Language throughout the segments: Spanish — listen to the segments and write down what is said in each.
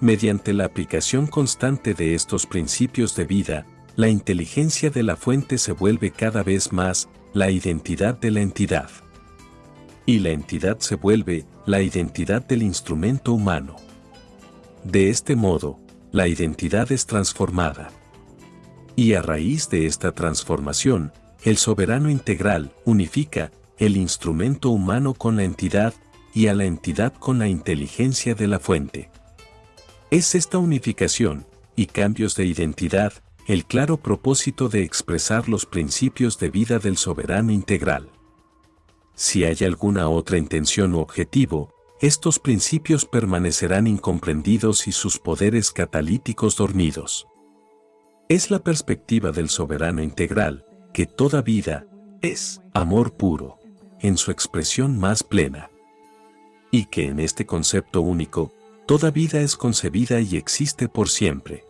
Mediante la aplicación constante de estos principios de vida, la inteligencia de la fuente se vuelve cada vez más la identidad de la entidad. Y la entidad se vuelve la identidad del instrumento humano. De este modo, la identidad es transformada. Y a raíz de esta transformación, el soberano integral unifica el instrumento humano con la entidad y a la entidad con la inteligencia de la fuente. Es esta unificación y cambios de identidad el claro propósito de expresar los principios de vida del soberano integral. Si hay alguna otra intención u objetivo, estos principios permanecerán incomprendidos y sus poderes catalíticos dormidos. Es la perspectiva del soberano integral, que toda vida es amor puro, en su expresión más plena. Y que en este concepto único, Toda vida es concebida y existe por siempre.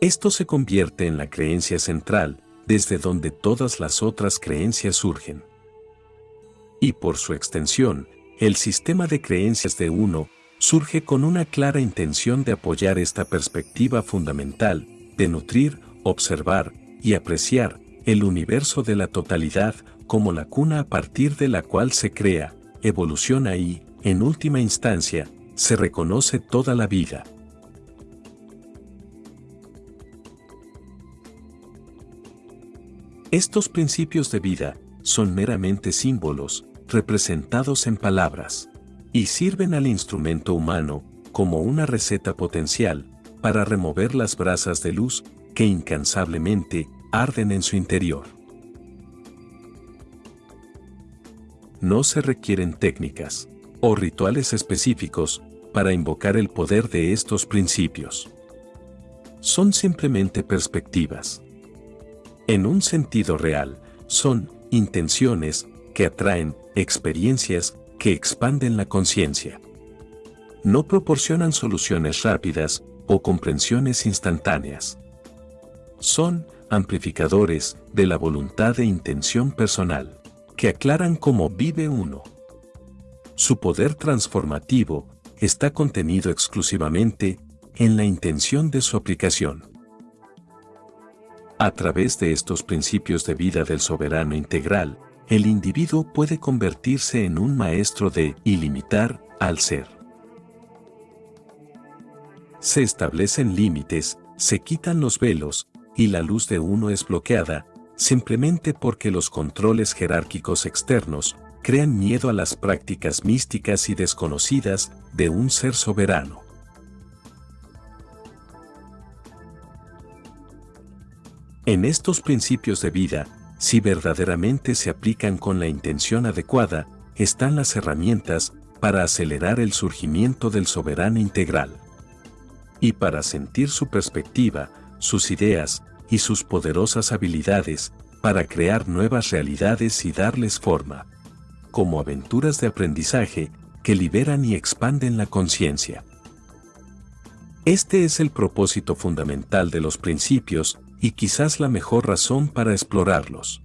Esto se convierte en la creencia central, desde donde todas las otras creencias surgen. Y por su extensión, el sistema de creencias de uno surge con una clara intención de apoyar esta perspectiva fundamental, de nutrir, observar y apreciar el universo de la totalidad como la cuna a partir de la cual se crea, evoluciona y, en última instancia, se reconoce toda la vida. Estos principios de vida son meramente símbolos, representados en palabras, y sirven al instrumento humano como una receta potencial para remover las brasas de luz que incansablemente arden en su interior. No se requieren técnicas, o rituales específicos para invocar el poder de estos principios. Son simplemente perspectivas. En un sentido real, son intenciones que atraen experiencias que expanden la conciencia. No proporcionan soluciones rápidas o comprensiones instantáneas. Son amplificadores de la voluntad e intención personal, que aclaran cómo vive uno. Su poder transformativo está contenido exclusivamente en la intención de su aplicación. A través de estos principios de vida del soberano integral, el individuo puede convertirse en un maestro de ilimitar al ser. Se establecen límites, se quitan los velos, y la luz de uno es bloqueada, simplemente porque los controles jerárquicos externos crean miedo a las prácticas místicas y desconocidas de un ser soberano. En estos principios de vida, si verdaderamente se aplican con la intención adecuada, están las herramientas para acelerar el surgimiento del soberano integral. Y para sentir su perspectiva, sus ideas y sus poderosas habilidades para crear nuevas realidades y darles forma como aventuras de aprendizaje que liberan y expanden la conciencia. Este es el propósito fundamental de los principios y quizás la mejor razón para explorarlos.